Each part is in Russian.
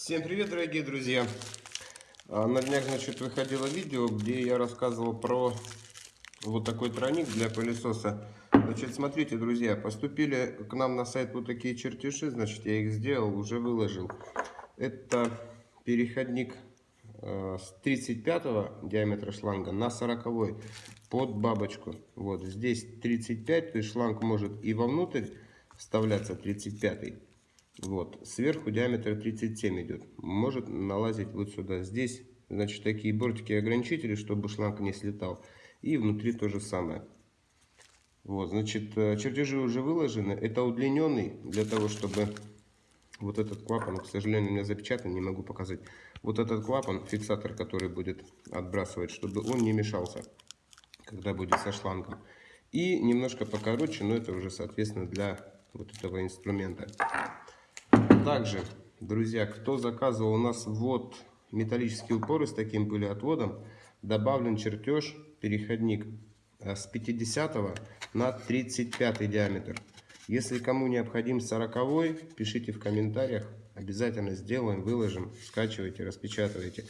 Всем привет, дорогие друзья! А, На днях, значит, выходило видео, где я рассказывал про вот такой тройник для пылесоса. Значит, смотрите, друзья, поступили к нам на сайт вот такие чертежи, значит, я их сделал, уже выложил. Это переходник э, с 35 диаметра шланга на 40 под бабочку. Вот здесь 35, то есть шланг может и вовнутрь вставляться 35 вот, сверху диаметр 37 идет. Может налазить вот сюда. Здесь, значит, такие бортики ограничители, чтобы шланг не слетал. И внутри то же самое. Вот, значит, э, чертежи уже выложены. Это удлиненный, для того, чтобы вот этот клапан, к сожалению, у меня запечатан, не могу показать. Вот этот клапан, фиксатор, который будет отбрасывать, чтобы он не мешался, когда будет со шлангом. И немножко покороче, но это уже, соответственно, для вот этого инструмента. Также, друзья, кто заказывал у нас вот металлические упоры с таким пылеотводом, добавлен чертеж, переходник э, с 50 на 35 диаметр. Если кому необходим 40, пишите в комментариях, обязательно сделаем, выложим, скачивайте, распечатывайте.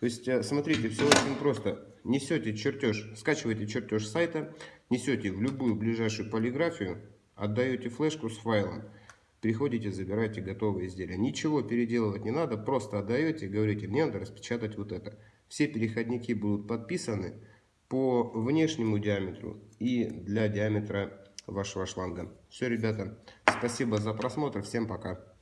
То есть, э, смотрите, все очень просто. Несете чертеж, скачиваете чертеж сайта, несете в любую ближайшую полиграфию, отдаете флешку с файлом. Приходите, забираете готовые изделия. Ничего переделывать не надо, просто отдаете, говорите, мне надо распечатать вот это. Все переходники будут подписаны по внешнему диаметру и для диаметра вашего шланга. Все, ребята, спасибо за просмотр, всем пока.